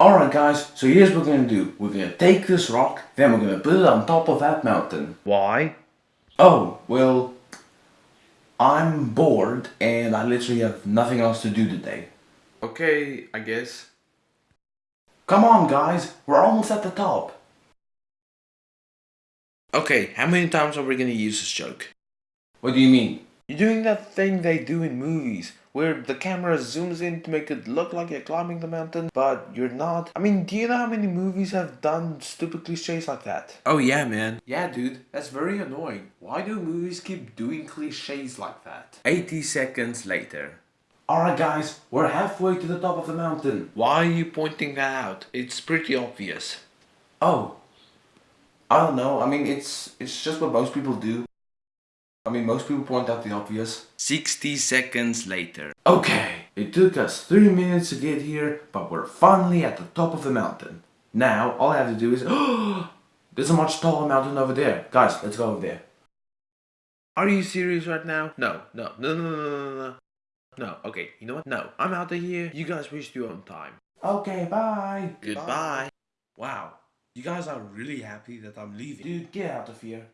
Alright guys, so here's what we're gonna do. We're gonna take this rock, then we're gonna put it on top of that mountain. Why? Oh, well, I'm bored and I literally have nothing else to do today. Okay, I guess. Come on guys, we're almost at the top. Okay, how many times are we gonna use this joke? What do you mean? You're doing that thing they do in movies, where the camera zooms in to make it look like you're climbing the mountain, but you're not. I mean, do you know how many movies have done stupid cliches like that? Oh yeah, man. Yeah, dude, that's very annoying. Why do movies keep doing cliches like that? 80 seconds later. Alright guys, we're halfway to the top of the mountain. Why are you pointing that out? It's pretty obvious. Oh. I don't know, I mean it's it's just what most people do. I mean most people point out the obvious. 60 seconds later. Okay, it took us 3 minutes to get here, but we're finally at the top of the mountain. Now, all I have to do is... There's a much taller mountain over there. Guys, let's go over there. Are you serious right now? No, no, no, no, no, no, no. No, okay, you know what? No, I'm out of here. You guys waste your own time. Okay, bye. Goodbye. Wow, you guys are really happy that I'm leaving. Dude, get out of here.